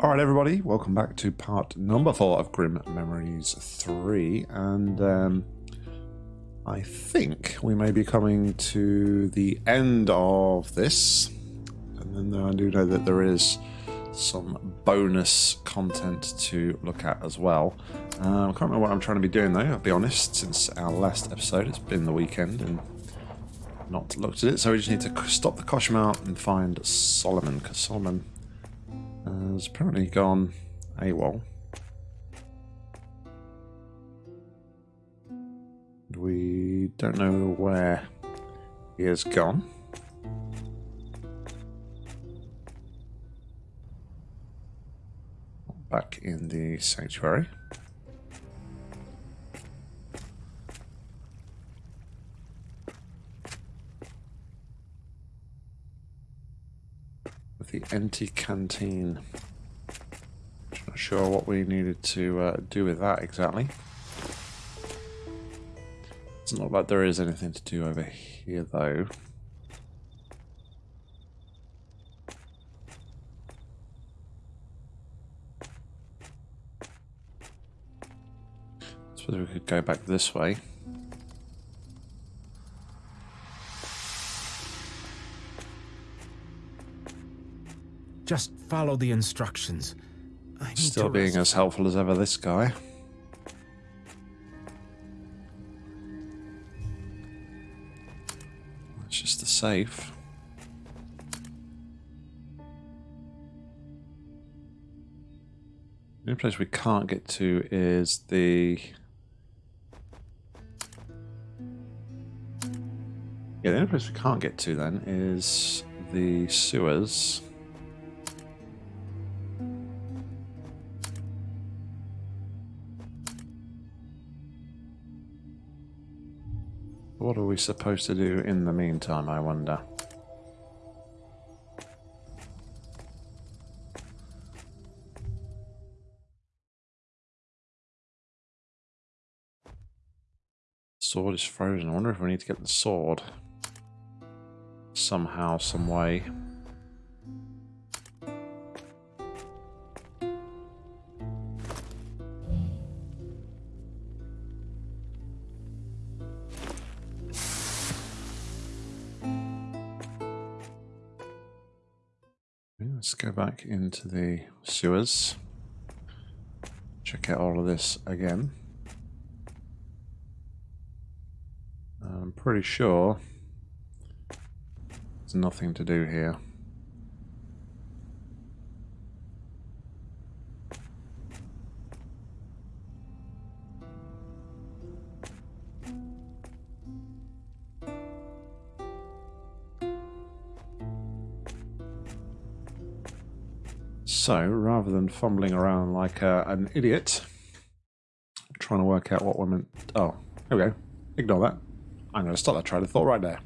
Alright, everybody, welcome back to part number four of Grim Memories 3. And um, I think we may be coming to the end of this. And then I do know that there is some bonus content to look at as well. Um, I can't remember what I'm trying to be doing though, I'll be honest, since our last episode. It's been the weekend and not looked at it. So we just need to stop the Koshmar and find Solomon, because Solomon has apparently gone AWOL. We don't know where he has gone. Back in the sanctuary. The empty canteen. Not sure what we needed to uh, do with that exactly. It's not like there is anything to do over here though. Suppose we could go back this way. Just follow the instructions. I Still being rest. as helpful as ever, this guy. It's just the safe. The only place we can't get to is the... Yeah, the only place we can't get to then is the sewers. What are we supposed to do in the meantime, I wonder? Sword is frozen. I wonder if we need to get the sword. Somehow, some way. Back into the sewers. Check out all of this again. I'm pretty sure there's nothing to do here. So, rather than fumbling around like uh, an idiot, trying to work out what we're meant... Oh, there we go. Ignore that. I'm going to stop that train of thought right there.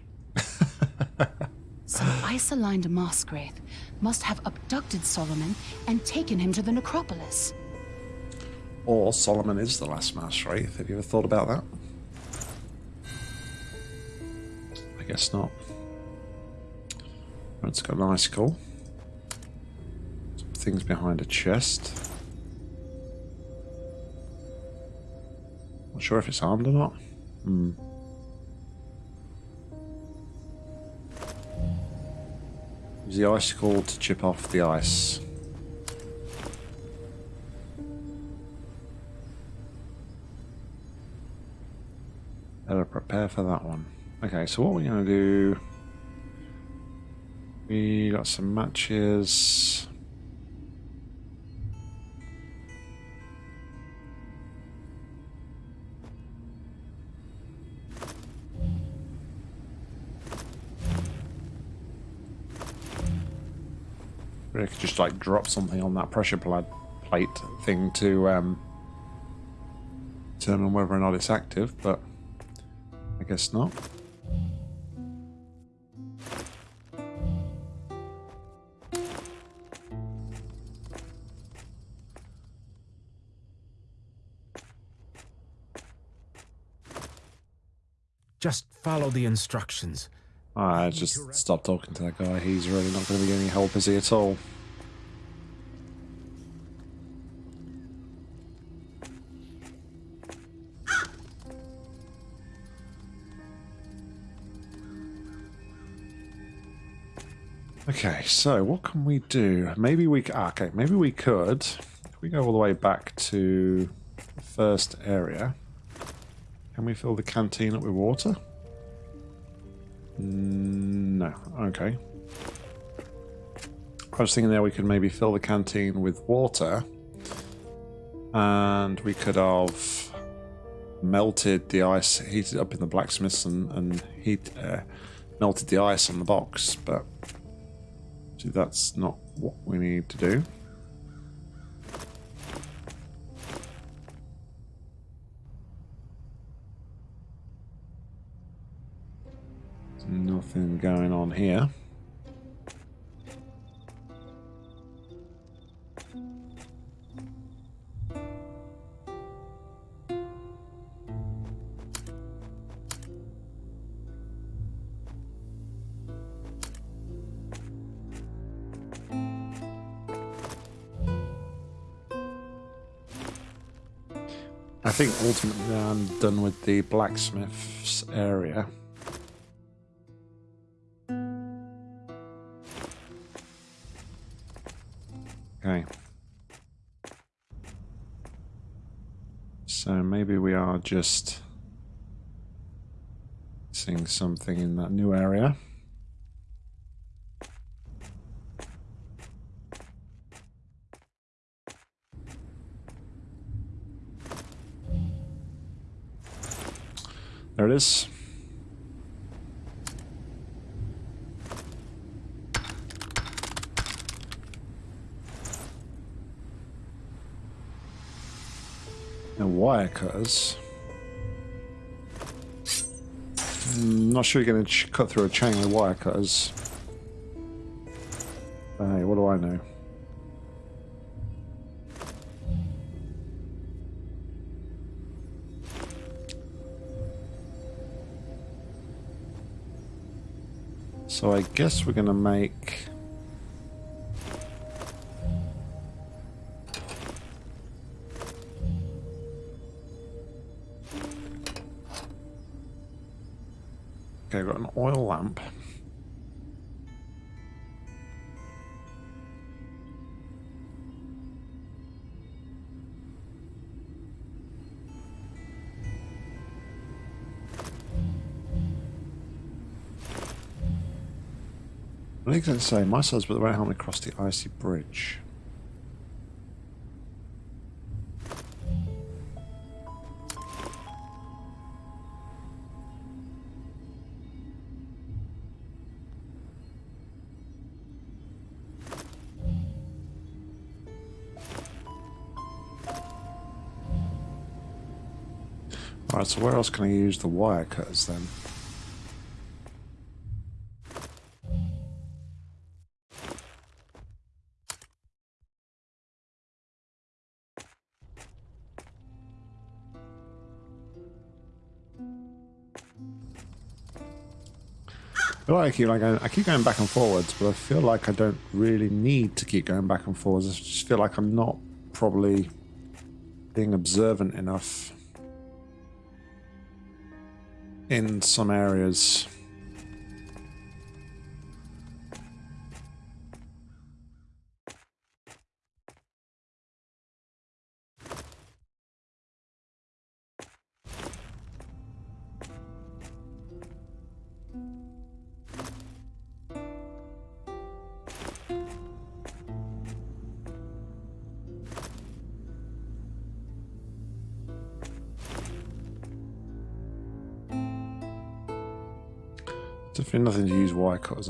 So Isoline de Mosgraith must have abducted Solomon and taken him to the necropolis. Or Solomon is the last Wraith. Have you ever thought about that? I guess not. It's got an icicle. Things behind a chest. Not sure if it's armed or not. Hmm. Use the icicle to chip off the ice. Better prepare for that one. Okay, so what we're going to do... We got some matches. We could just like drop something on that pressure pla- plate thing to um, determine whether or not it's active, but I guess not. Just follow the instructions. I just stop talking to that guy. He's really not going to be any help, is he, at all? Okay, so what can we do? Maybe we... Ah, okay, maybe we could... If we go all the way back to the first area, can we fill the canteen up with water? No. Okay. I was thinking there we could maybe fill the canteen with water, and we could have melted the ice, heated up in the blacksmiths, and and heat uh, melted the ice on the box, but. See, that's not what we need to do. Nothing going on here. I think ultimately I'm done with the blacksmith's area. Just seeing something in that new area. There it is. And wire cutters. Mm, not sure you're going to cut through a chain with wire cutters. Hey, what do I know? So I guess we're going to make... You going say? My son's but the won't help me cross the icy bridge. Alright, so where else can I use the wire cutters then? Feel like I keep, like, I keep going back and forwards, but I feel like I don't really need to keep going back and forwards. I just feel like I'm not probably being observant enough in some areas.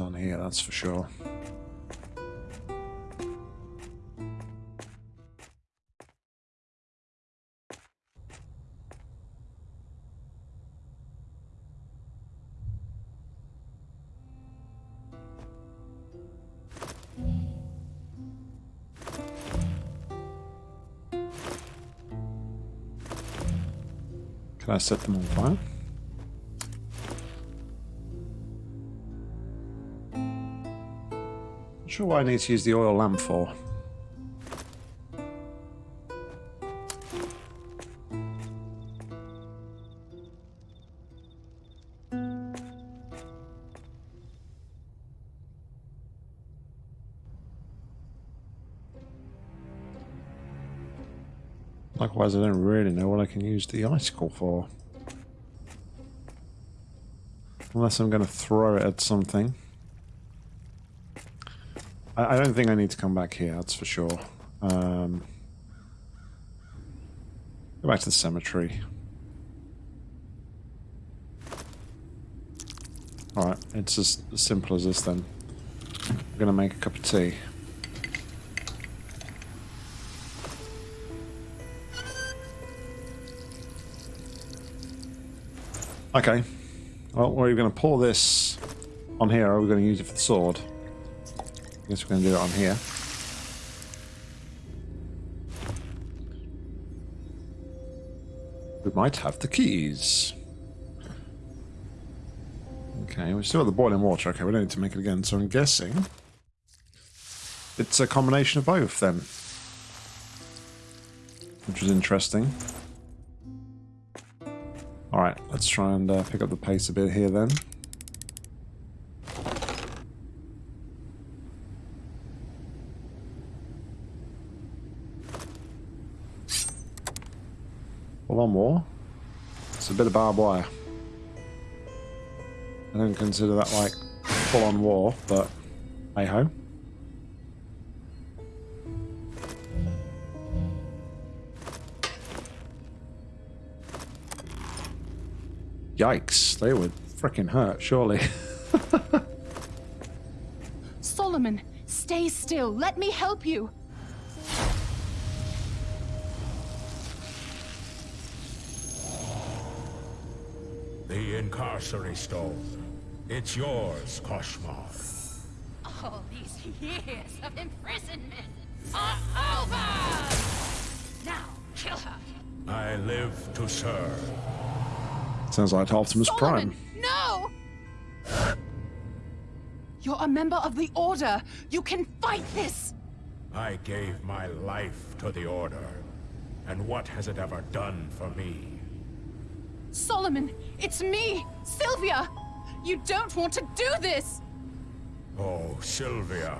On here, that's for sure. Can I set them on fire? sure what I need to use the oil lamp for. Likewise, I don't really know what I can use the icicle for. Unless I'm going to throw it at something. I, I, don't think I need to come back here, that's for sure. Um, go back to the cemetery. Alright, it's as simple as this then. I'm to make a cup of tea. Okay. Well, we're going to pour this on here, or are we going to use it for the sword? I guess we're going to do it on here. We might have the keys. Okay, we still have the boiling water. Okay, we don't need to make it again, so I'm guessing it's a combination of both then. Which is interesting. Alright, let's try and uh, pick up the pace a bit here then. One more. It's a bit of barbed wire. I don't consider that like full-on war, but hey-ho. Yikes, they would freaking hurt, surely. Solomon, stay still. Let me help you. The Incarcery Stone. It's yours, Koshmar. All these years of imprisonment are over! Now, kill her! I live to serve. Sounds like Optimus Solomon, Prime. no! You're a member of the Order. You can fight this. I gave my life to the Order. And what has it ever done for me? Solomon, it's me, Sylvia. You don't want to do this. Oh, Sylvia.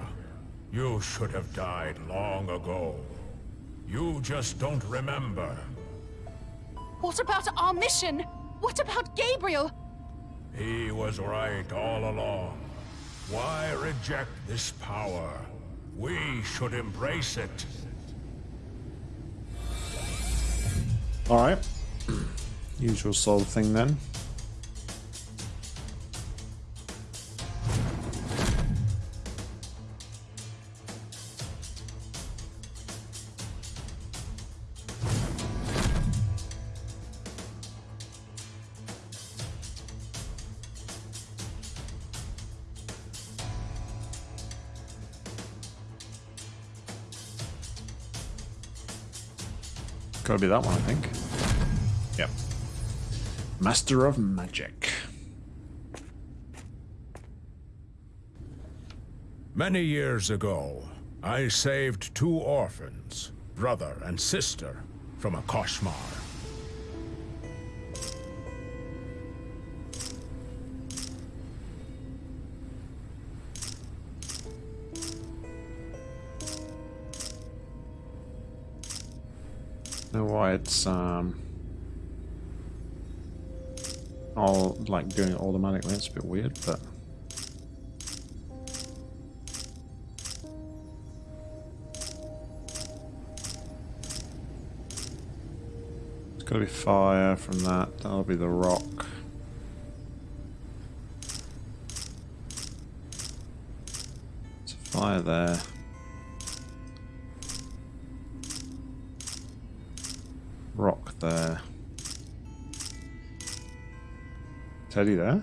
You should have died long ago. You just don't remember. What about our mission? What about Gabriel? He was right all along. Why reject this power? We should embrace it. Alright. Usual soul thing then. Gotta be that one, I think. Yep. Master of Magic. Many years ago, I saved two orphans, brother and sister, from a Koshmar. It's um all like doing it automatically. It's a bit weird, but it's got to be fire from that. That'll be the rock. It's fire there. There. Teddy there?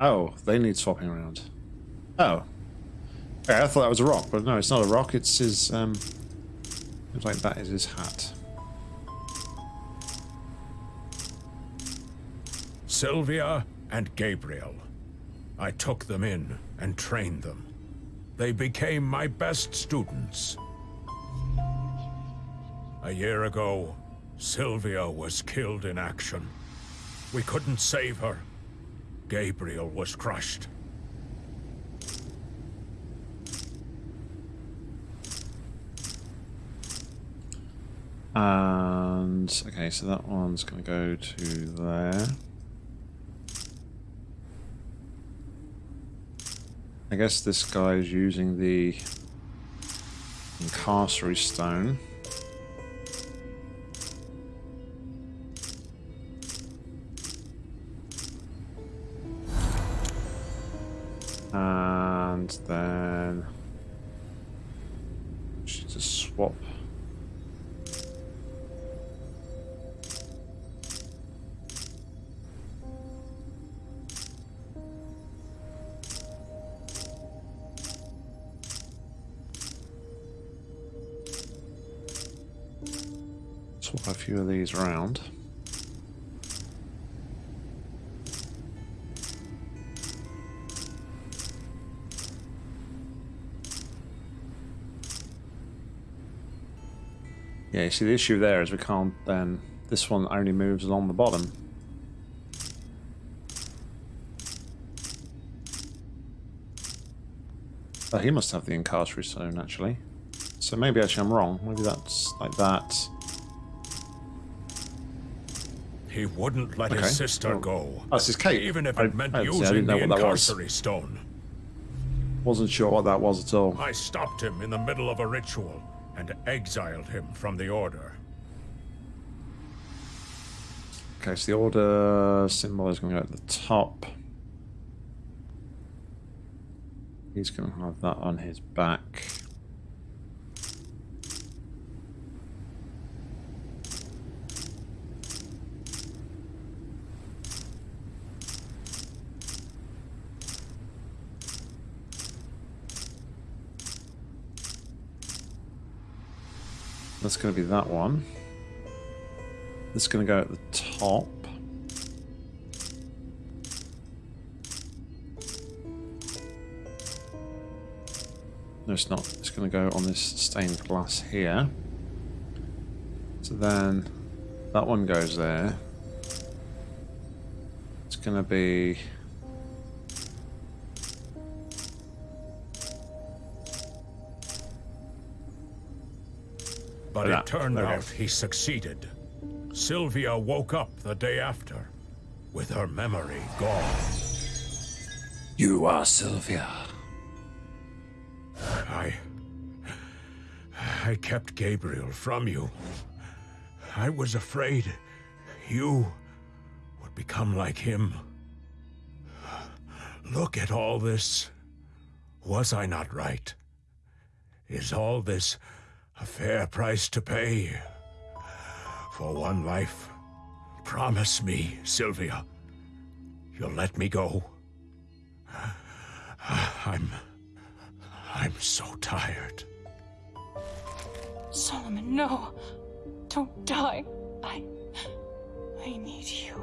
Oh, they need swapping around. Oh. Okay, I thought that was a rock, but no, it's not a rock, it's his, um... Looks like that is his hat. Sylvia and Gabriel. I took them in and trained them. They became my best students. A year ago, Sylvia was killed in action. We couldn't save her. Gabriel was crushed. And okay, so that one's going to go to there. I guess this guy is using the incarcerary stone. And then just a swap. Swap a few of these around. Yeah, you see the issue there is we can't then this one only moves along the bottom. Oh, he must have the incarcerary stone actually. So maybe actually I'm wrong. Maybe that's like that. He wouldn't let Okay. his sister Well, go. Oh, that's his cape. Even if I- it meant I- see, I using didn't know the what that was. stone. Wasn't sure what that was at all. I stopped him in the middle of a ritual and exiled him from the order. Okay, so the order symbol is going to go at the top. He's going to have that on his back. That's going to be that one. This is going to go at the top. No, it's not. It's going to go on this stained glass here. So then that one goes there. It's going to be. But Yeah, it turned there we go. out he succeeded. Sylvia woke up the day after, with her memory gone. You are Sylvia. I. I kept Gabriel from you. I was afraid you would become like him. Look at all this. Was I not right? Is all this a fair price to pay for one life? Promise me, Sylvia, you'll let me go. I'm. I'm so tired. Solomon, no. Don't die. I. I need you.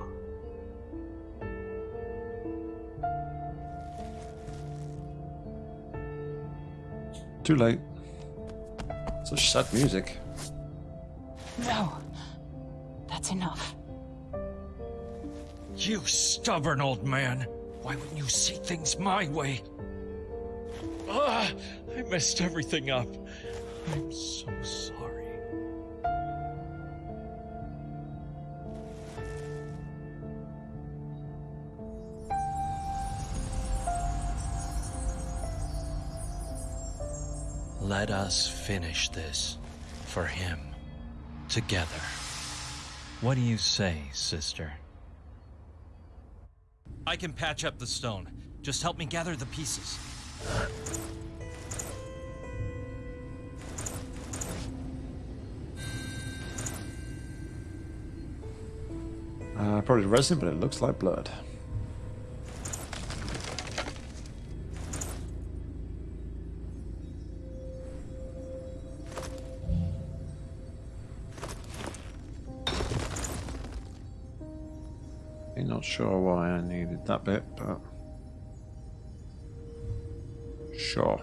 Too late. Such sad music. No. That's enough. You stubborn old man. Why wouldn't you see things my way? Ah, I messed everything up. I'm so sorry. Let us finish this for him together. What do you say, sister? I can patch up the stone. Just help me gather the pieces. Uh, probably resin, but it looks like blood. Sure why I needed that bit, but sure.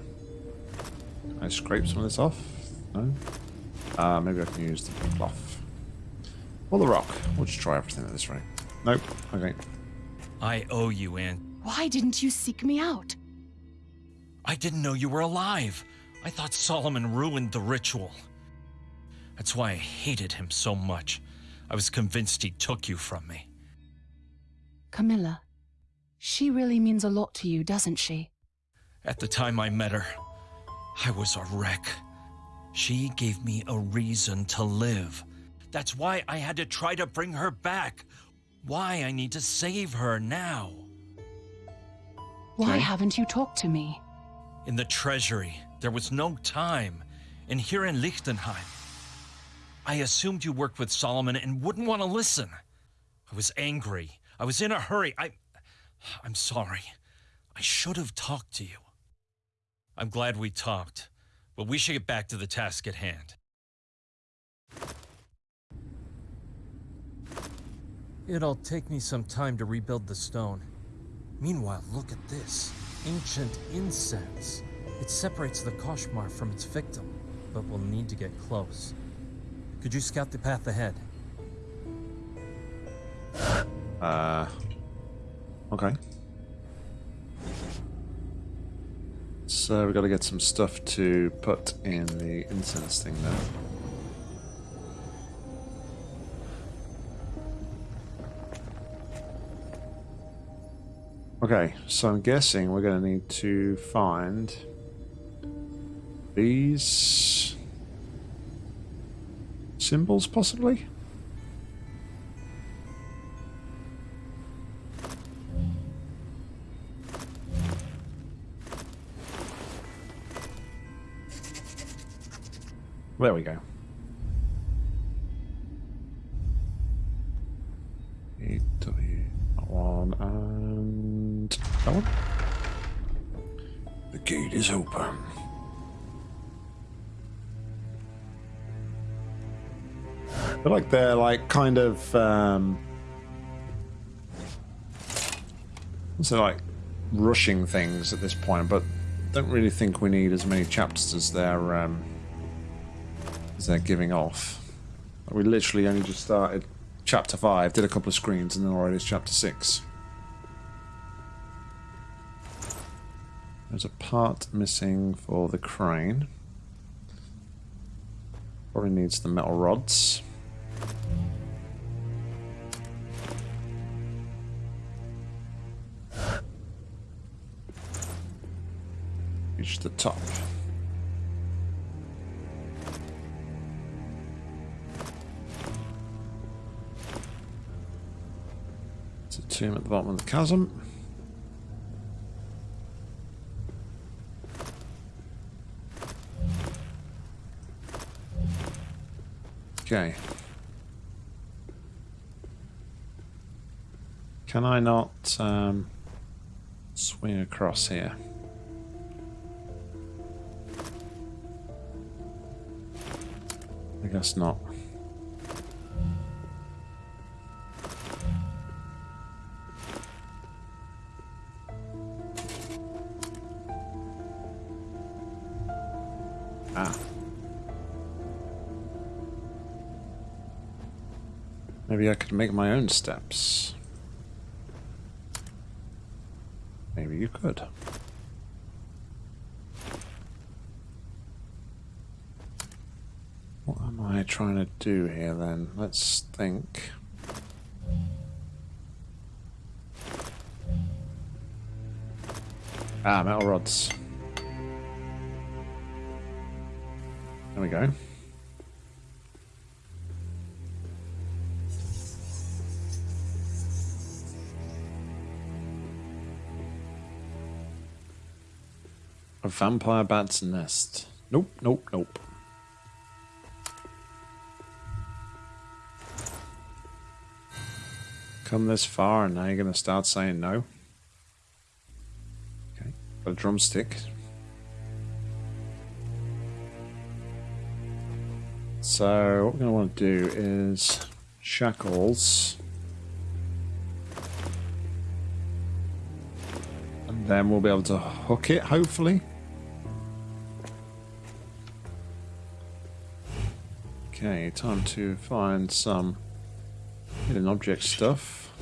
Can I scrape some of this off? No. Uh, maybe I can use the cloth. Or the rock. We'll just try everything at this rate. Nope. Okay. I owe you, Aunt. Why didn't you seek me out? I didn't know you were alive. I thought Solomon ruined the ritual. That's why I hated him so much. I was convinced he took you from me. Camilla, she really means a lot to you, doesn't she? At the time I met her, I was a wreck. She gave me a reason to live. That's why I had to try to bring her back. Why I need to save her now. Why haven't you talked to me? In the treasury, there was no time. And here in Liechtenheim, I assumed you worked with Solomon and wouldn't want to listen. I was angry. I was in a hurry. I. I'm sorry. I should have talked to you. I'm glad we talked, but we should get back to the task at hand. It'll take me some time to rebuild the stone. Meanwhile, look at this ancient incense. It separates the Koshmar from its victim, but we'll need to get close. Could you scout the path ahead? Uh, okay. So we got to get some stuff to put in the incense thing there. Okay, so I'm guessing we're going to need to find these symbols, possibly. There we go. W that one and that one. The gate is open. Feel like they're like kind of um so like rushing things at this point, but don't really think we need as many chapters as they're um as they're giving off. We literally only just started chapter 5, did a couple of screens, and then already it's chapter 6. There's a part missing for the crane. Probably needs the metal rods. Reach the top. A tomb at the bottom of the chasm. Okay. Can I not um, swing across here? I guess not. Maybe I could make my own steps. Maybe you could. What am I trying to do here then? Let's think. Ah, metal rods. There we go. A vampire bat's nest. Nope, nope, nope. Come this far and now you're going to start saying no? Okay, got a drumstick. So what we're going to want to do is shackles. And then we'll be able to hook it, hopefully. Okay, time to find some hidden object stuff.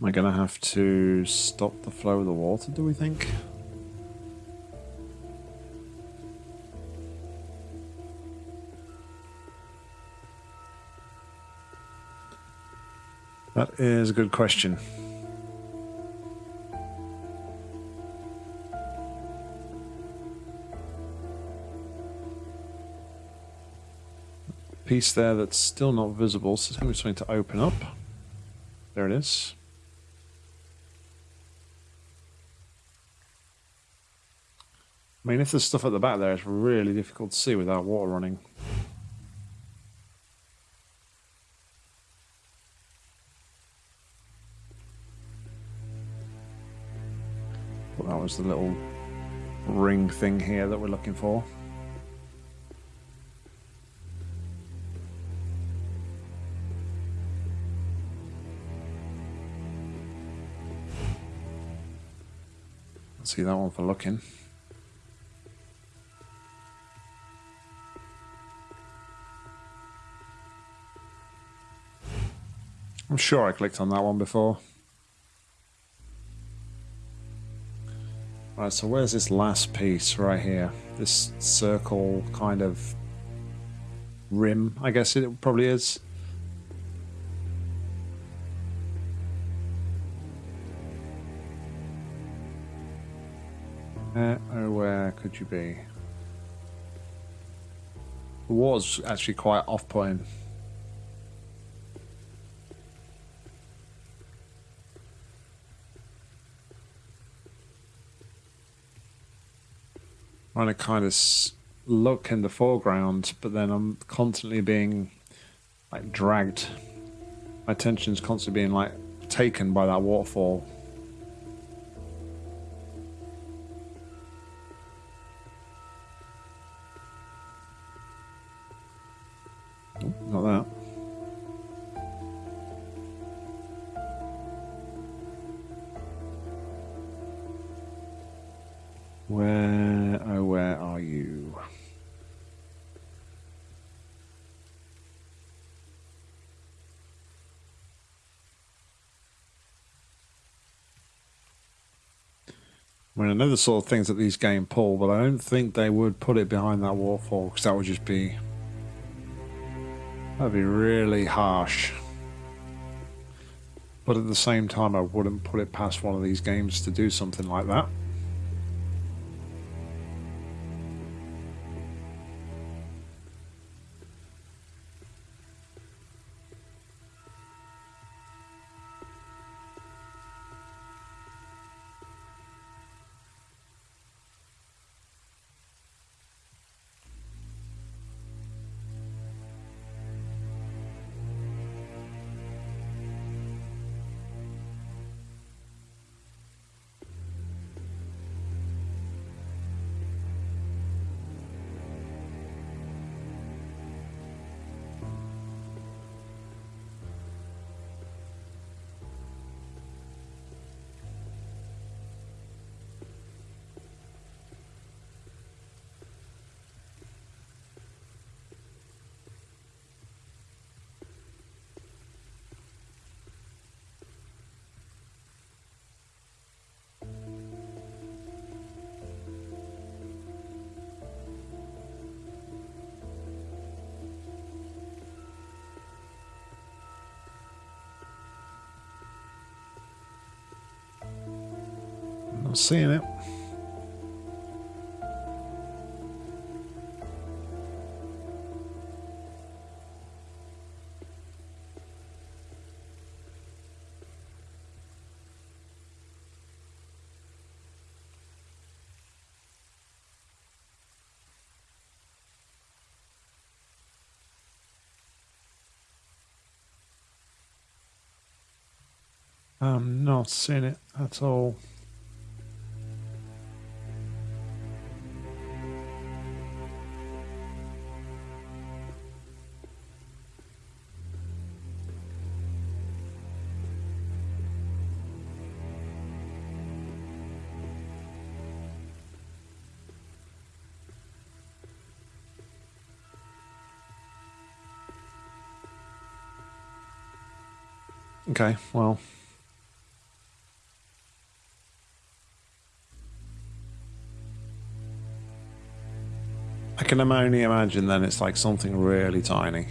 Am I going to have to stop the flow of the water, do we think? That is a good question. Piece there that's still not visible, so it's something to open up. There it is. I mean, if there's stuff at the back there, it's really difficult to see without water running. Was the little ring thing here that we're looking for. See that one for looking. I'm sure I clicked on that one before. Right, so where's this last piece right here? This circle kind of rim, I guess it probably is. Uh, oh, where could you be? The water's actually quite off-putting. Trying to kind of look in the foreground, but then I'm constantly being like dragged. My attention's constantly being like taken by that waterfall. I know the sort of things that these games pull, but I don't think they would put it behind that waterfall because that would just be that'd be really harsh. But at the same time, I wouldn't put it past one of these games to do something like that. Not seeing it. I'm not seeing it at all. Okay, well. I can only imagine then it's like something really tiny.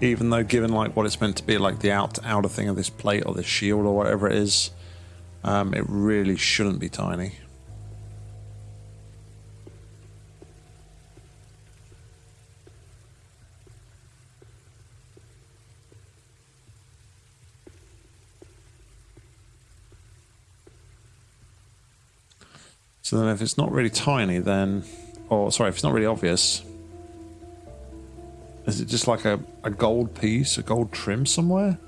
Even though given like what it's meant to be, like the out outer thing of this plate or this shield or whatever it is, um, it really shouldn't be tiny. So then if it's not really tiny, then... Or, sorry, if it's not really obvious... Is it just like a, a gold piece, a gold trim somewhere?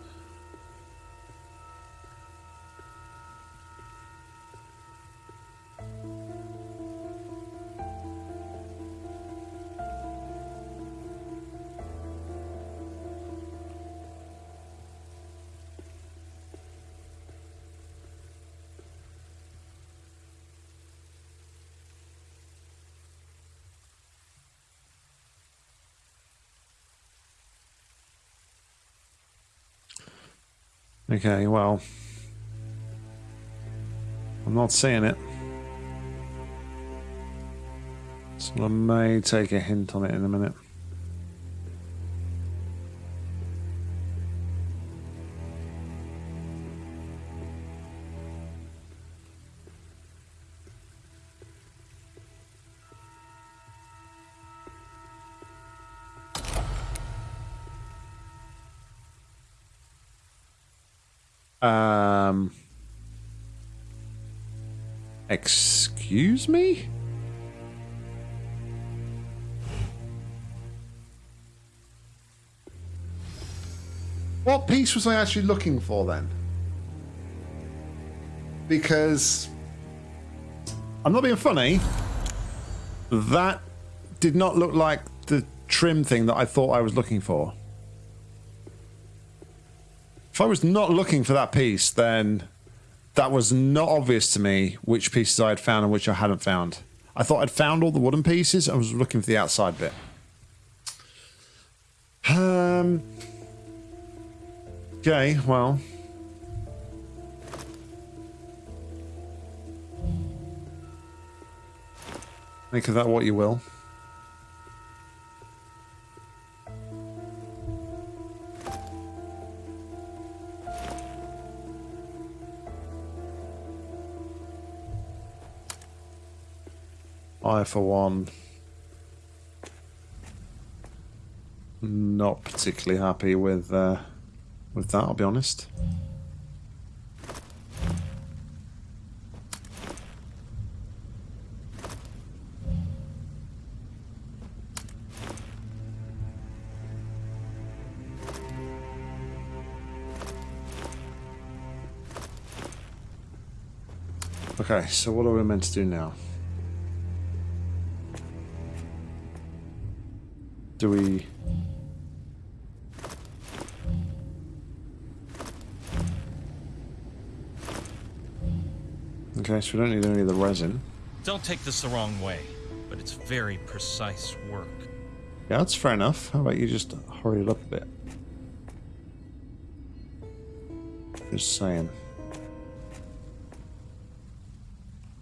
Okay, well... I'm not seeing it. So I may take a hint on it in a minute. Excuse me? What piece was I actually looking for then? Because I'm not being funny. That did not look like the trim thing that I thought I was looking for. If I was not looking for that piece, then that was not obvious to me which pieces I had found and which I hadn't found. I thought I'd found all the wooden pieces. I was looking for the outside bit. Um. Okay, well. Make of that what you will. For one, not particularly happy with uh, with that. I'll be honest. Okay, so what are we meant to do now? Do we... Okay, so we don't need any of the resin. Don't take this the wrong way, but it's very precise work. Yeah, that's fair enough. How about you just hurry it up a bit? Just saying.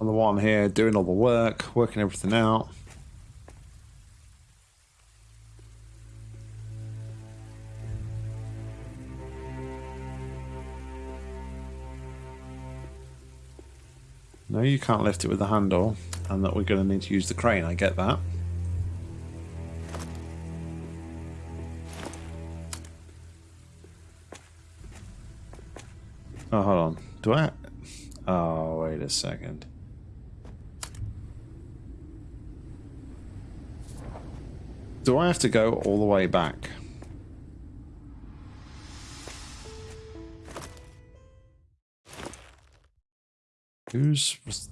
I'm the one here doing all the work, working everything out. No, you can't lift it with the handle, and that we're going to need to use the crane, I get that. Oh, hold on. Do I... Oh, wait a second. Do I have to go all the way back? Whose was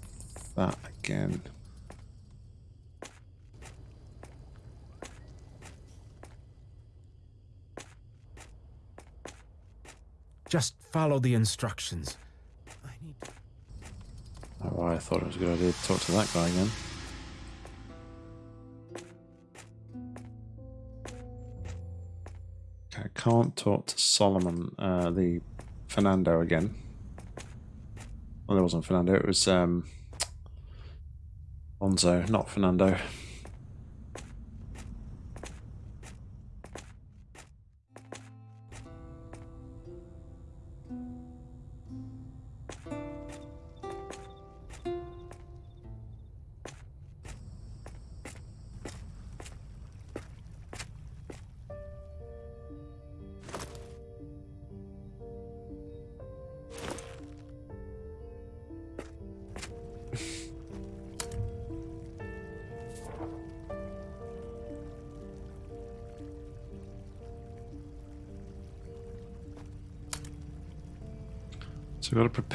that again? Just follow the instructions. I need Oh, I thought it was a good idea to talk to that guy again. Okay, I can't talk to Solomon, uh, the Fernando again. Well, there wasn't Fernando. It was um, Lonzo, not Fernando.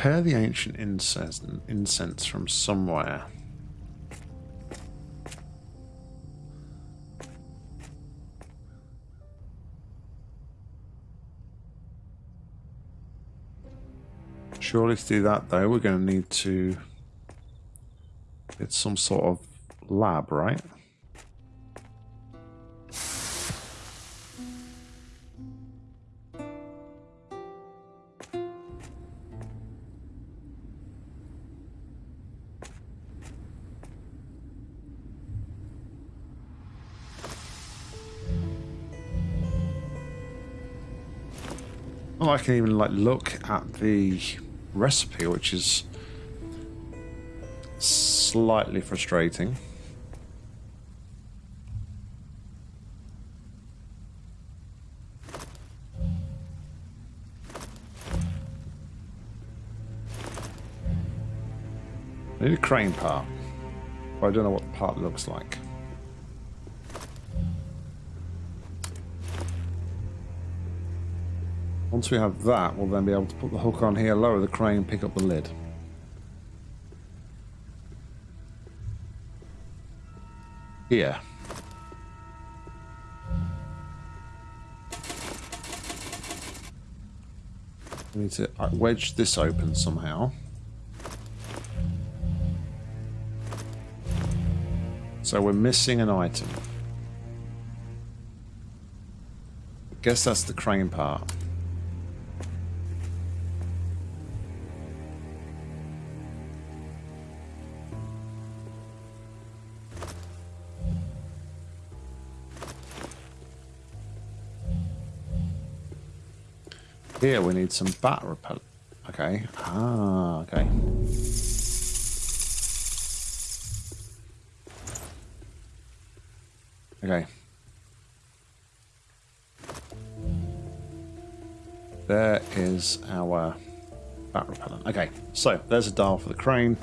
Prepare the ancient incense, incense from somewhere. Surely to do that though, we're going to need to It's some sort of lab, right? Can even like look at the recipe, which is slightly frustrating. I need a crane part, but I don't know what the part looks like. Once we have that, we'll then be able to put the hook on here, lower the crane, pick up the lid. Here. We need to uh, wedge this open somehow. So we're missing an item. Guess that's the crane part. Here we need some bat repellent. Okay. Ah, okay. Okay. There is our bat repellent. Okay, so there's a dial for the crane.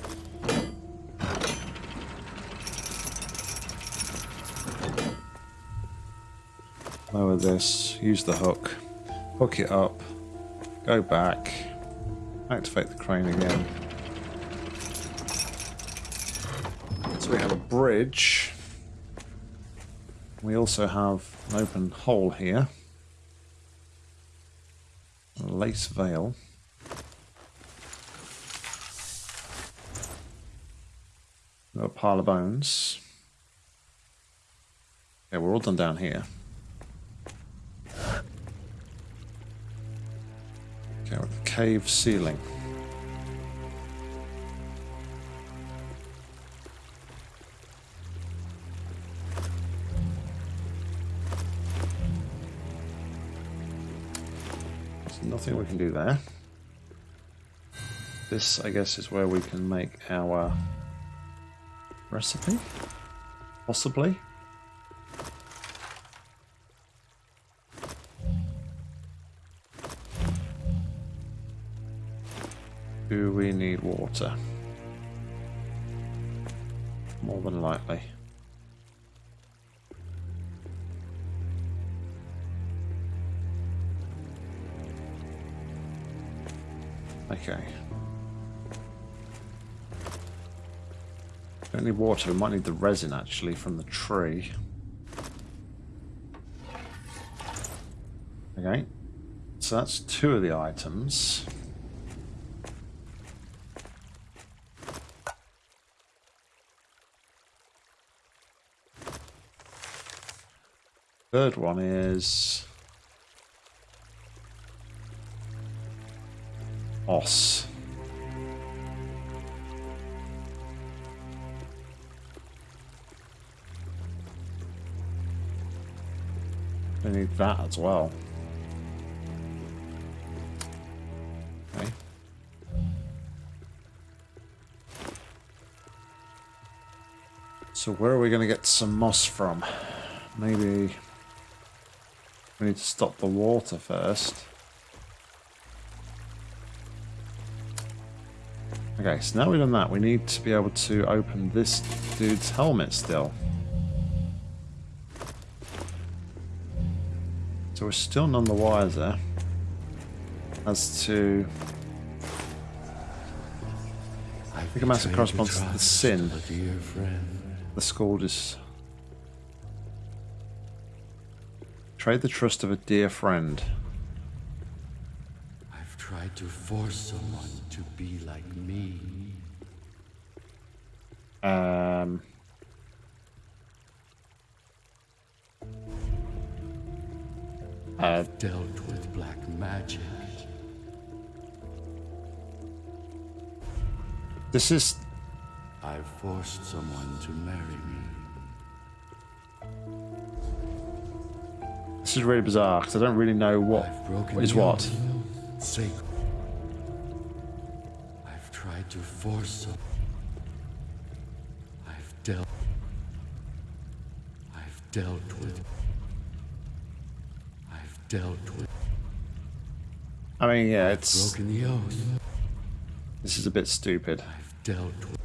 Lower this, use the hook, hook it up, go back, activate the crane again. So we have a bridge. We also have an open hole here. A lace veil. Got a pile of bones. Okay, we're all done down here. Cave ceiling. There's nothing we can do there. This, I guess, is where we can make our recipe. Possibly. Do we need water? More than likely. Okay. Don't need water, we might need the resin actually from the tree. Okay. So that's two of the items. Third one is moss. I need that as well. Okay. So where are we going to get some moss from? Maybe we need to stop the water first. Okay, so now we've done that, we need to be able to open this dude's helmet still. So we're still none the wiser as to... I think a massive corresponds to the sin. The scourge is... Trade the trust of a dear friend. I've tried to force someone to be like me. Um... I've dealt with black magic. This is I've forced someone to marry me. This is really bizarre because I don't really know what I've broken what is what. Sacred. I've tried to force some. I've dealt. I've dealt with. I've dealt with. I mean, yeah, it's Broken the oath. this is a bit stupid. I've dealt with.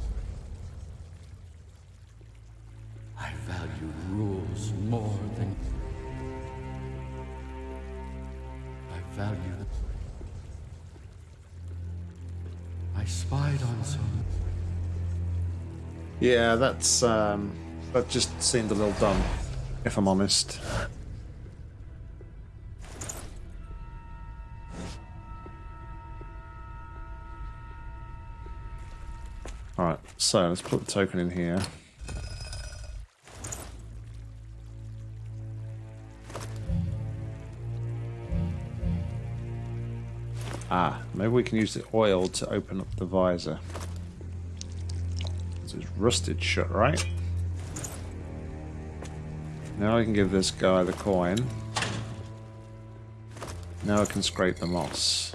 Spied on some. Yeah, that's um, that just seemed a little dumb, if I'm honest. Alright, so let's put the token in here. Maybe we can use the oil to open up the visor. Is rusted shut, right? Now I can give this guy the coin. Now I can scrape the moss.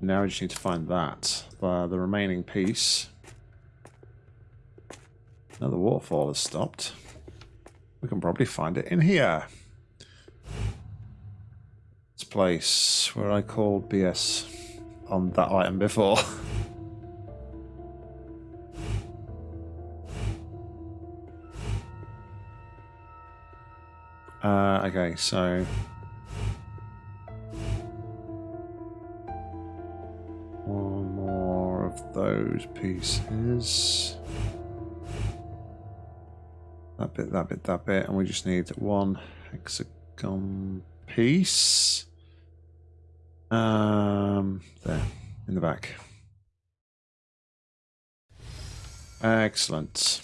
Now we just need to find that. Uh, the remaining piece. Now the waterfall has stopped. We can probably find it in here. Place where I called BS on that item before. uh, okay, so one more of those pieces. That bit, that bit, that bit, and we just need one hexagon piece. Um, there, in the back. Excellent.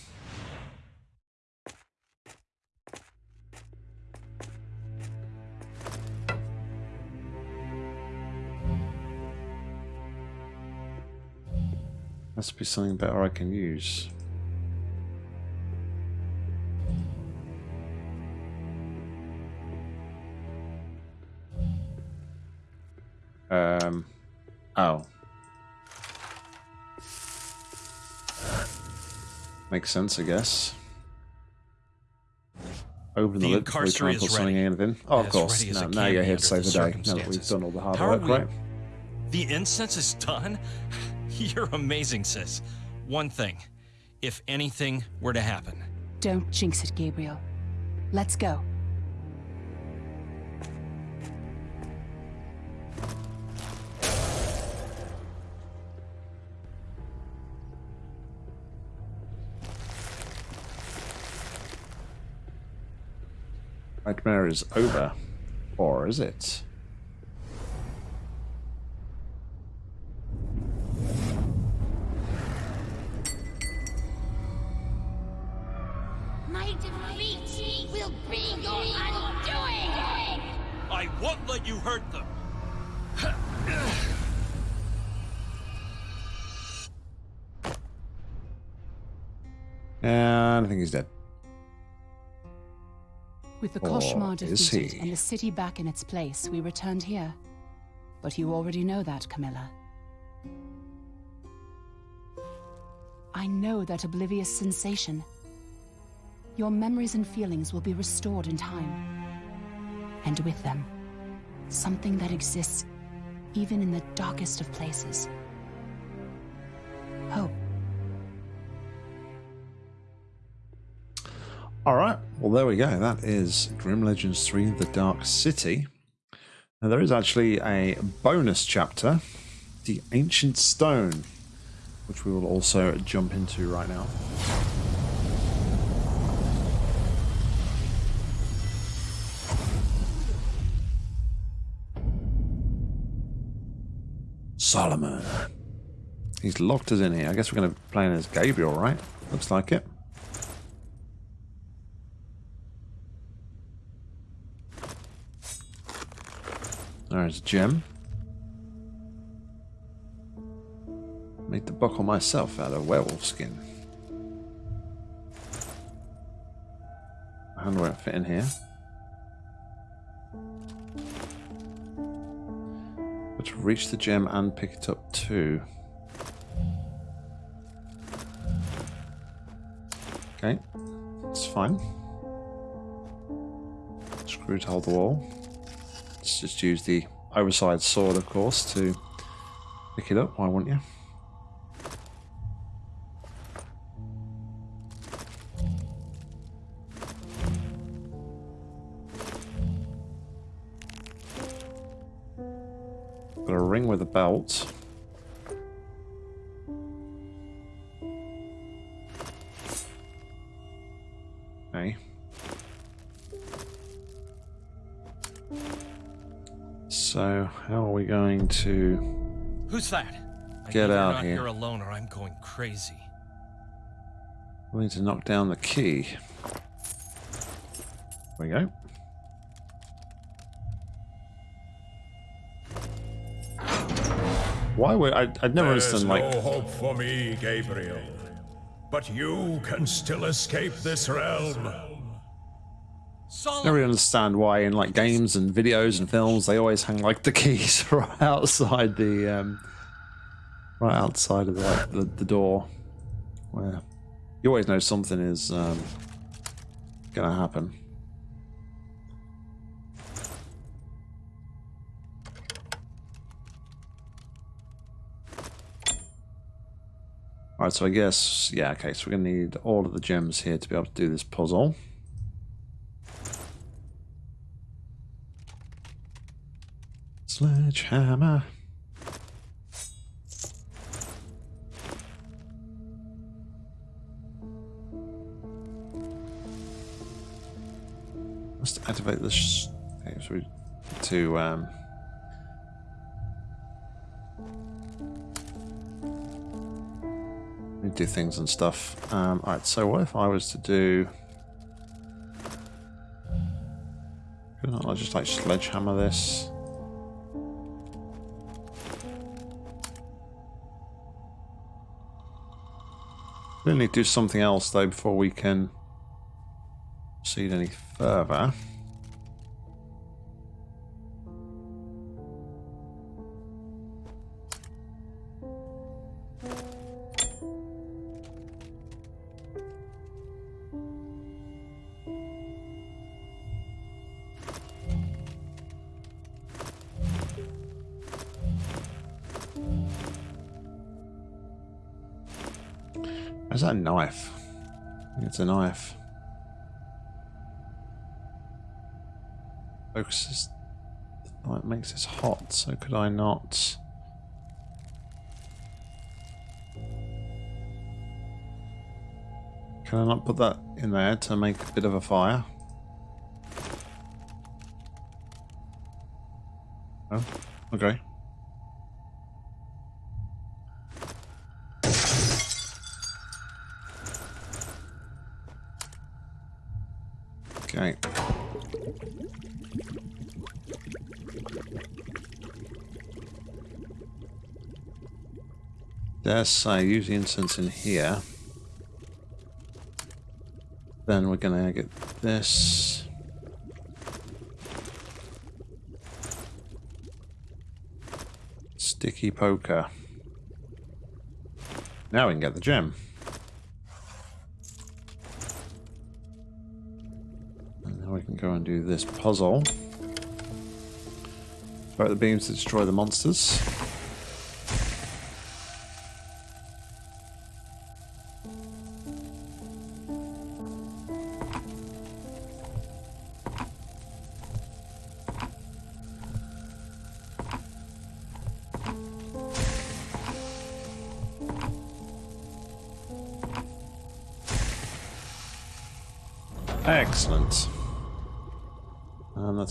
Must be something better I can use. Um. Oh. Makes sense, I guess. Open the, The lid before we try incarcerate and put is something ready. in. Oh, of As course. ready as Now, it now can you're here to save the the day. Now that we've done all the hard How work, we- right? The incense is done? You're amazing, sis. One thing. If anything were to happen, Don't jinx it, Gabriel. Let's go. Nightmare is over. Or is it? The Koshmar defeated he? and the city back in its place, we returned here. But you already know that, Camilla. I know that oblivious sensation. Your memories and feelings will be restored in time. And with them, something that exists even in the darkest of places. Hope. All right. Well, there we go. That is Grim Legends 3 The Dark City. Now, there is actually a bonus chapter, The Ancient Stone, which we will also jump into right now. Solomon. He's locked us in here. I guess we're going to play as Gabriel, right? Looks like it. There's Jim. Made the buckle myself out of werewolf skin. Hand won't fit in here. But reach the gem and pick it up too. Okay, that's fine. Screw to hold the wall. Let's just use the oversized sword, of course, to pick it up. Why wouldn't you? Got a ring with a belt. Are going to... Who's that? I Get know you're not here. here alone or I'm going crazy. We need to knock down the key. There we go. Why would I? I'd never There's understood no hope for me, Gabriel. But you can still escape this realm. Solomon! never understand why in like games and videos and films they always hang like the keys right outside the um right outside of the like, the, the door where you always know something is um gonna happen. Alright, so I guess, yeah, okay, so we're going to need all of the gems here to be able to do this puzzle. Sledgehammer. Must activate this. To um. do things and stuff. Um, all right. So what if I was to do? Could not I just like sledgehammer this? We need to do something else though before we can proceed any further. Where's that knife? It's a knife. Focuses. The light makes this hot, so could I not? Can I not put that in there to make a bit of a fire? Oh. Okay. Dare say, use the incense in here. Then we're gonna get this. Sticky poker. Now we can get the gem. And now we can go and do this puzzle. Throw the beams to destroy the monsters.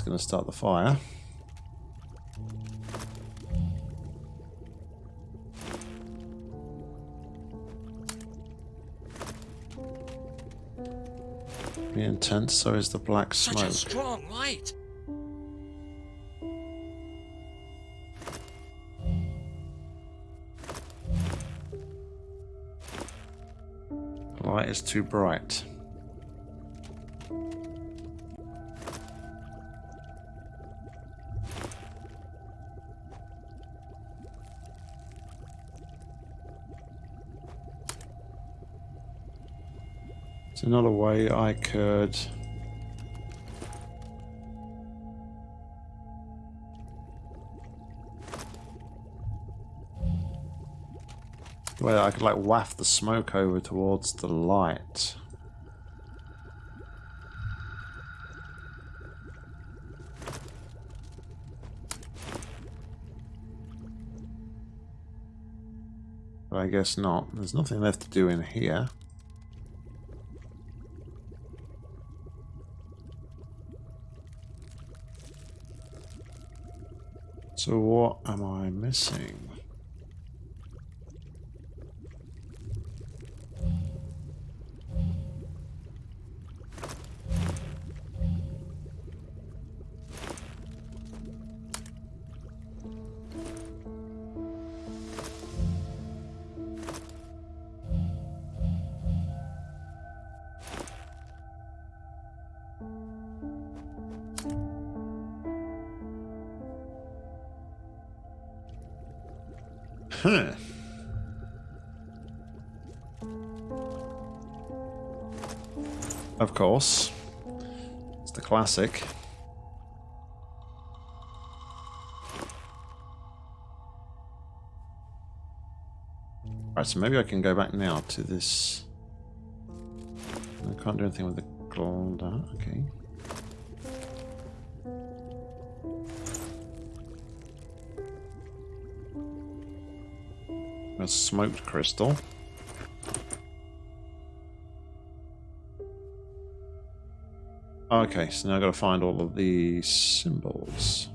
Going to start the fire. Be intense, so is the black smoke. Such a strong light. The light is too bright. Another way I could. Well, I could like waft the smoke over towards the light. But I guess not. There's nothing left to do in here. So what am I missing? Course. It's the classic. Right, so maybe I can go back now to this. I can't do anything with the Glonda. Uh, okay. A smoked crystal. Okay, so now I've got to find all of the symbols.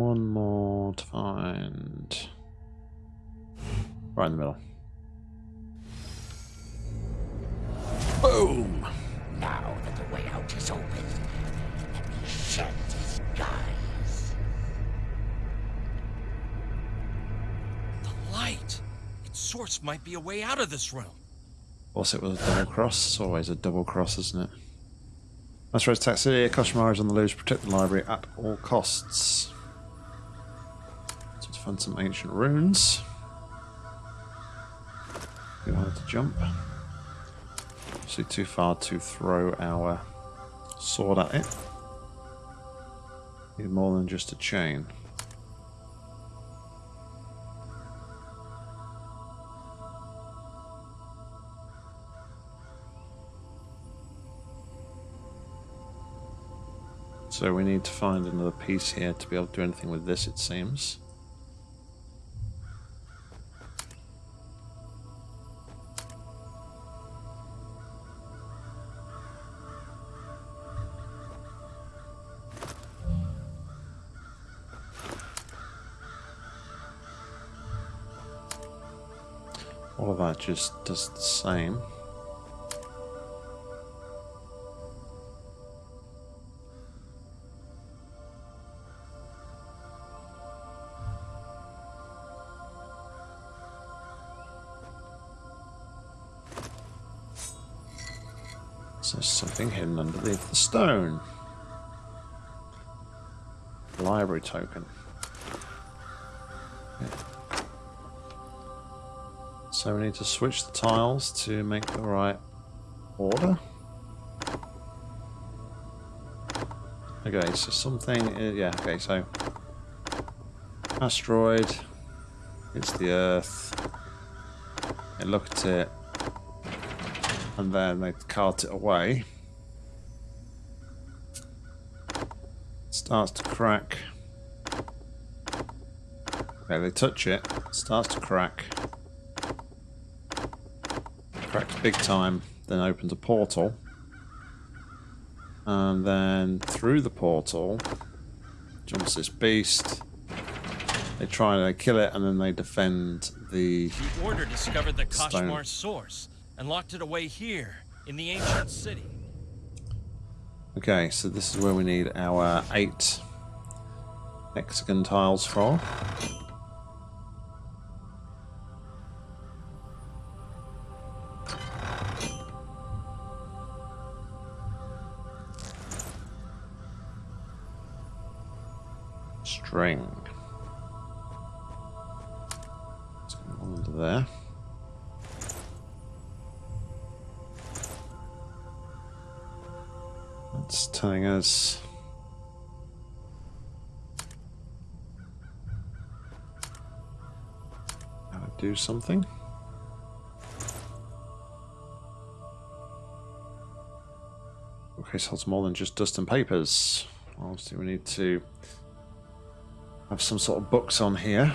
One more to find. Right in the middle. Boom! Now that the way out is open, let me shed disguise. The light. Its source might be a way out of this room. Also, it was a double cross. It's always a double cross, isn't it? Master Rose Taxi, Koshmar is on the loose. Protect the library at all costs. Find some ancient runes. Too hard to jump. Obviously too far to throw our sword at it. Need more than just a chain. So we need to find another piece here to be able to do anything with this, it seems. Just does the same. So something hidden underneath the stone. Library token. So we need to switch the tiles to make the right order. Okay, so something, uh, yeah, okay, so asteroid, it's the Earth, they look at it, and then they cart it away. Starts to crack. Okay, they touch it, starts to crack. Cracks big time, then opens a portal. And then through the portal jumps this beast. They try and they kill it and then they defend the The Order discovered the Stone. Koshmar source and locked it away here in the ancient city. Okay, so this is where we need our eight hexagon tiles for. Go under there. It's telling us how to do something. Okay, so it's more than just dust and papers. Obviously, we need to have some sort of books on here.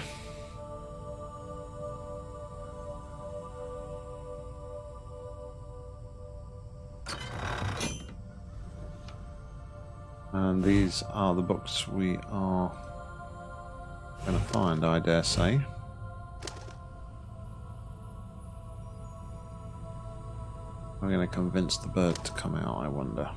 And these are the books we are going to find, I dare say. I'm going to convince the bird to come out, I wonder.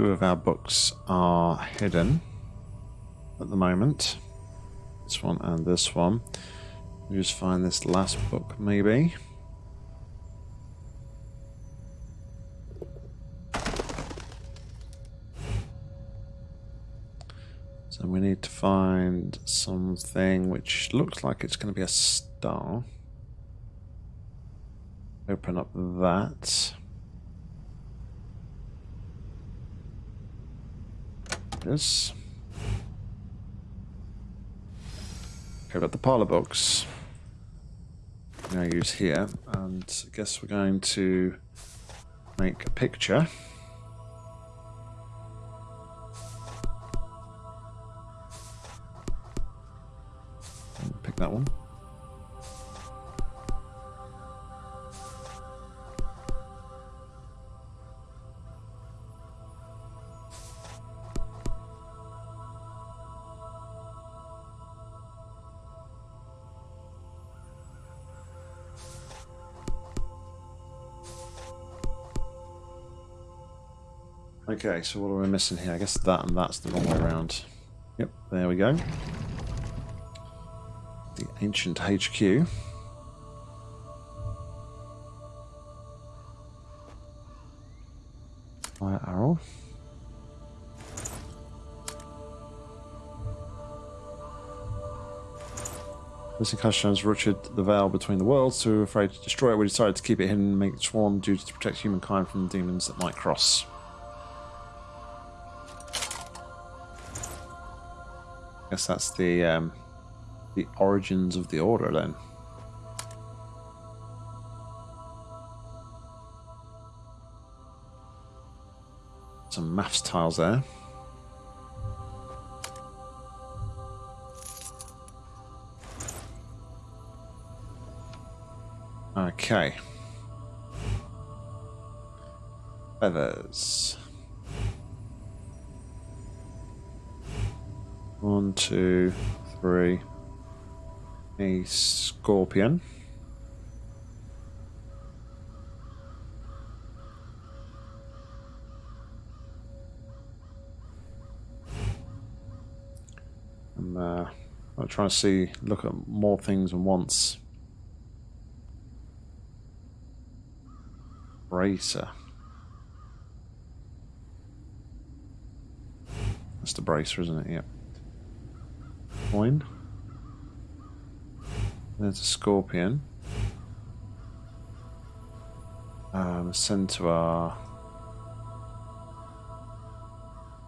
Two of our books are hidden at the moment. This one and this one. We just find this last book, maybe. So we need to find something which looks like it's going to be a star. Open up that. We've got the parlor box. To use here, and I guess we're going to make a picture. Pick that one. Okay, so what are we missing here? I guess that and that's the wrong way around. Yep, there we go. The ancient HQ. Fire arrow. Listen, Kashans ruptured the veil between the worlds, we were afraid to destroy it. We decided to keep it hidden and make it swarm duty to protect humankind from the demons that might cross. Guess that's the um, the origins of the order then. Some maths tiles there. Okay. Feathers. One, two, three. A scorpion. And uh, I'm trying to see, look at more things than once. Bracer. That's the bracer, isn't it? Yep. Coin. There's a scorpion. Um, centaur.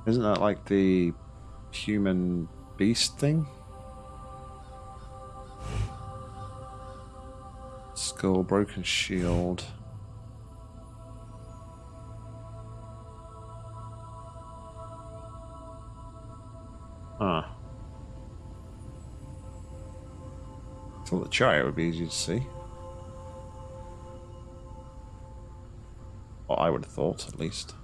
Isn't that like the human beast thing? Skull, broken shield. Thought the chariot would be easy to see. Well, I would have thought, at least.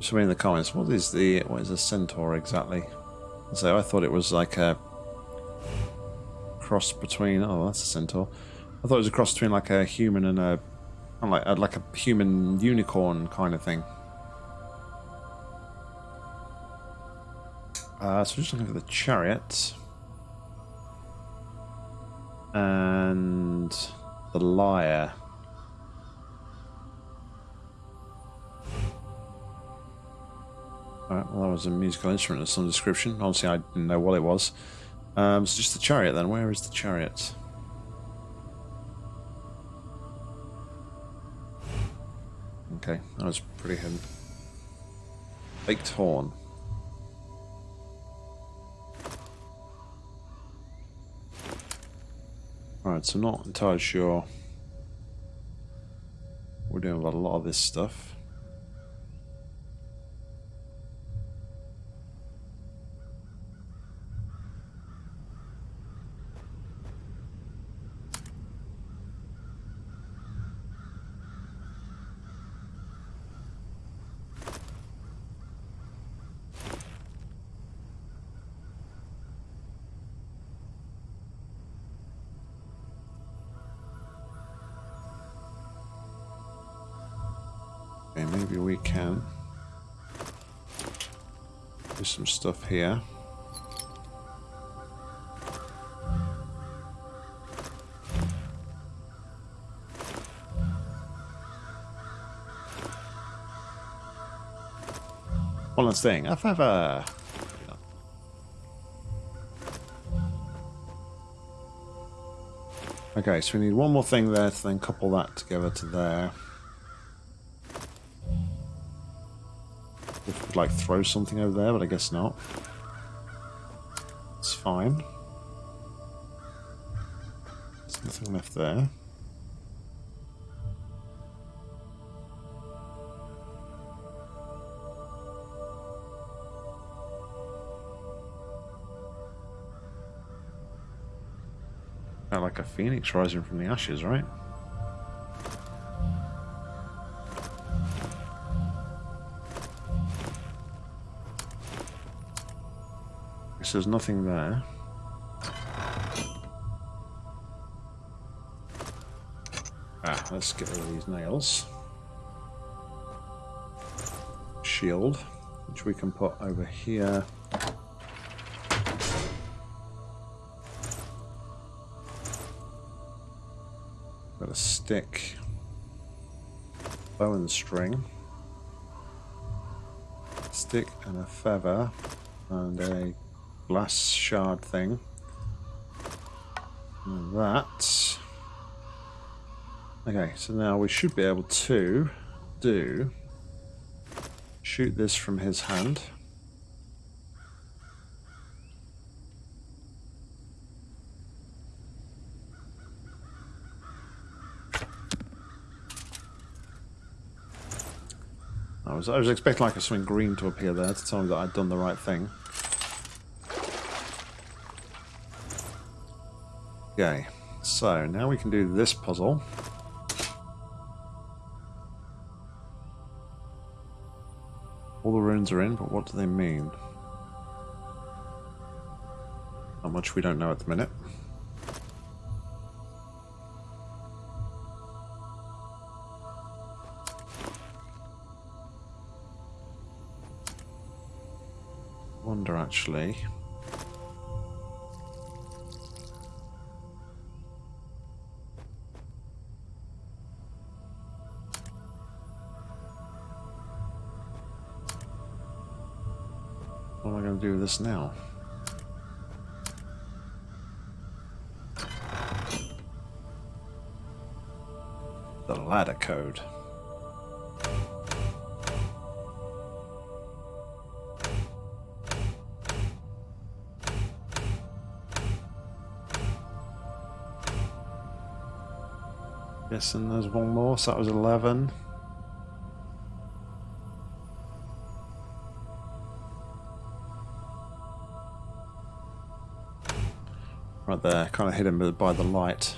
Somebody in the comments, what is the what is a centaur exactly? So I thought it was like a cross between. Oh, that's a centaur. I thought it was a cross between like a human and a like a, like a human unicorn kind of thing. Uh, so just looking for the chariot and the lyre. Alright, well that was a musical instrument of some description. Obviously I didn't know what it was. Um, so just the chariot then. Where is the chariot? Okay, that was pretty hidden. Baked horn. Alright, so not entirely sure. We're doing a lot of this stuff. Okay, maybe we can do some stuff here. One last thing. A. Okay, so we need one more thing there to then couple that together to there. Like throw something over there, but I guess not. It's fine. There's nothing left there. Like a phoenix rising from the ashes, right? Guess there's nothing there. Ah, let's get rid of these nails. Shield, which we can put over here. Got a stick, bow and string, stick and a feather, and a glass shard thing. And that. Okay, so now we should be able to do shoot this from his hand. I was, I was expecting like a swing green to appear there to tell me that I'd done the right thing. Okay, so now we can do this puzzle. All the runes are in, but what do they mean? Not much we don't know at the minute. Wonder actually. Do this now? The ladder code. Guessing there's one more, so that was 11. There, kind of hidden by the light.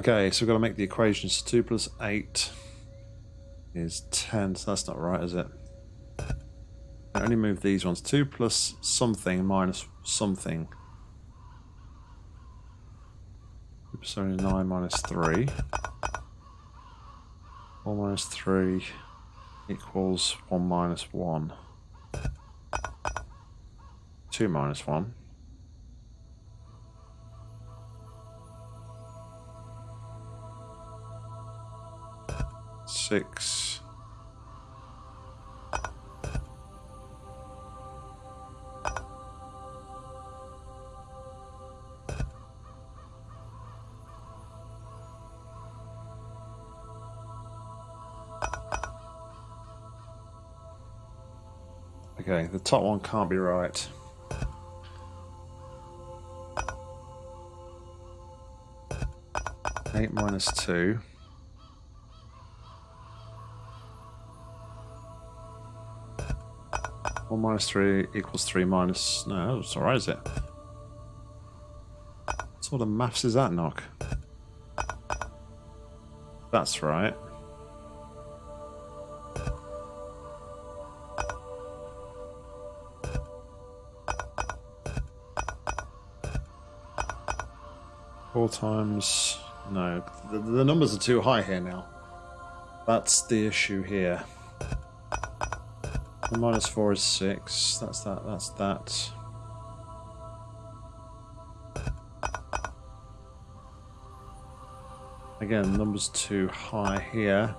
Okay, so we've got to make the equations. 2 plus 8 is 10, so that's not right, is it? I only move these ones. 2 plus something minus something. Oops, sorry, 9 minus 3. 4 minus 3 equals 1 minus 1. 2 minus 1. Six. Okay, the top one can't be right. Eight minus two. Minus three equals three minus. No, that's alright, is it? What sort of maths is that, Nock? That's right. Four times. No, the, the numbers are too high here now. That's the issue here. Minus four is six. That's that. That's that. Again, numbers too high here.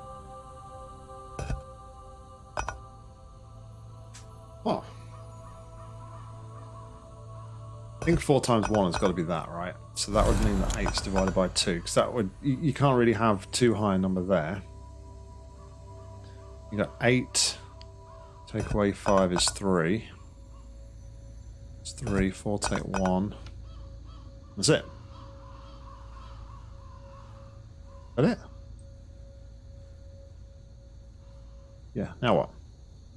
Oh. I think four times one has got to be that, right? So that would mean that eight is divided by two, because that would you, you can't really have too high a number there. You got eight. Take away five is three. It's three. Four take one. That's it. That it? Yeah. Now what?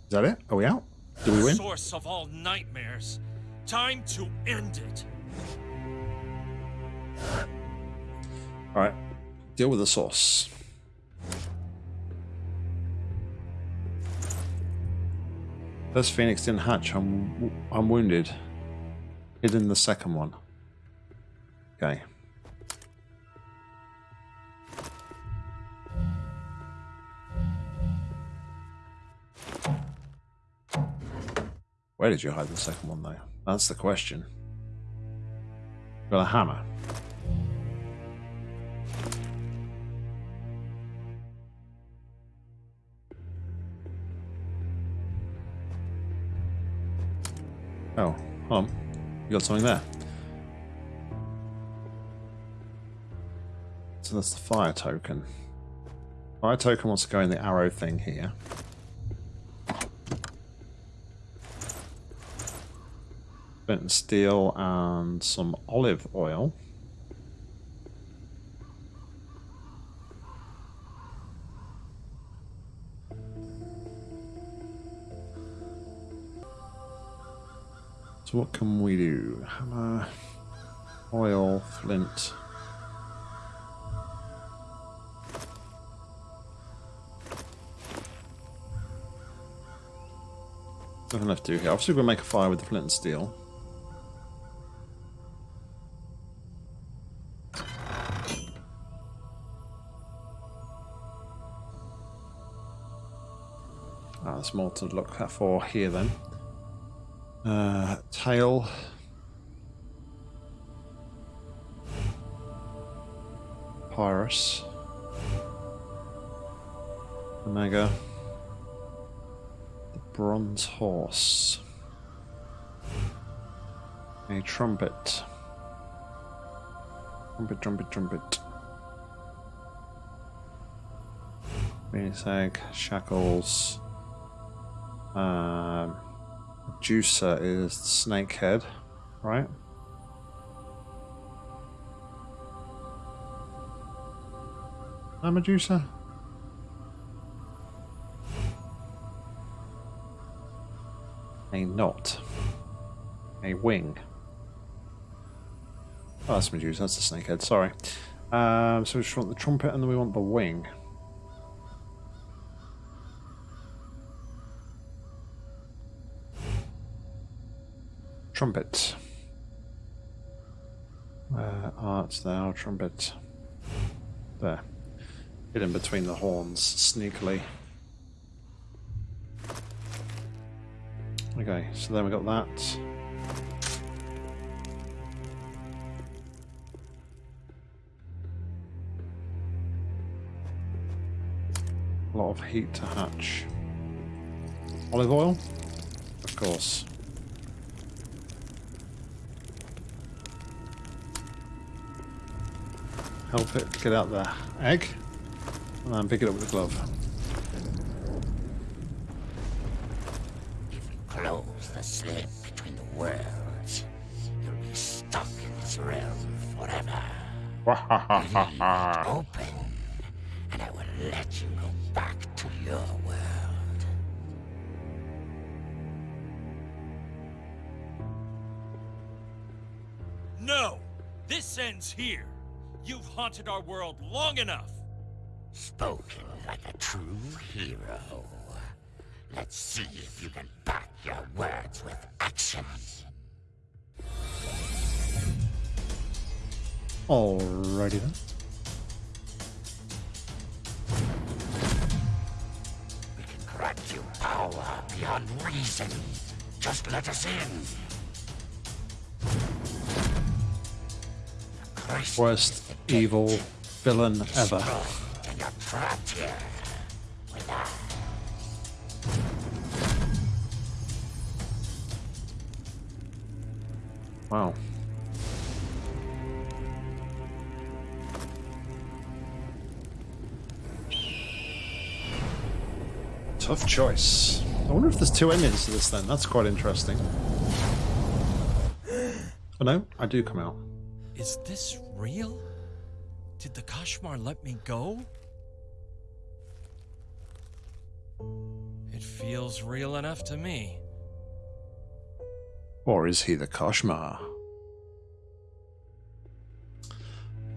Is that it? Are we out? Do we win? Source of all nightmares. Time to end it. All right. Deal with the source. First phoenix didn't hatch. I'm I'm wounded. Hid in the second one. Okay. Where did you hide the second one, though? That's the question. Got a hammer. Oh, hold on. You got something there. So that's the fire token. Fire token wants to go in the arrow thing here. And steel and some olive oil. What can we do? Hammer, oil, flint. Nothing left to do here. Obviously, to make a fire with the flint and steel. Ah, there's more to look for here then. Uh, tail. Pyrus. Omega. The bronze horse. A trumpet. Trumpet, trumpet, trumpet. Phoenix egg, shackles. Um, Juicer is the snake right? I'm a juicer. A knot. A wing. Oh, that's Medusa. That's the snakehead. Sorry. Um, so we just want the trumpet and then we want the wing. Trumpet. Where art thou, trumpet? There. Hidden between the horns, sneakily. Okay, so then we got that. A lot of heat to hatch. Olive oil? Of course. Help it get out the egg and then pick it up with the glove. If you close the slit between the worlds, you'll be stuck in this realm forever. Leave it open, haunted our world long enough! Spoken like a true hero. Let's see if you can back your words with action. Alrighty then. We can grant you power beyond reason. Just let us in. Worst evil villain ever. Wow. Tough choice. I wonder if there's two endings to this then. That's quite interesting. Oh no, I do come out. Is this real? Did the Koshmar let me go? It feels real enough to me. Or is he the Koshmar?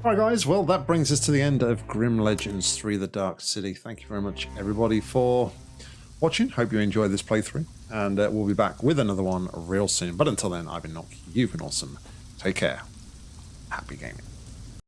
Alright guys, well that brings us to the end of Grim Legends 3 The Dark City. Thank you very much everybody for watching. Hope you enjoyed this playthrough. And uh, we'll be back with another one real soon. But until then, I've been Nock. You've been awesome. Take care. Happy gaming.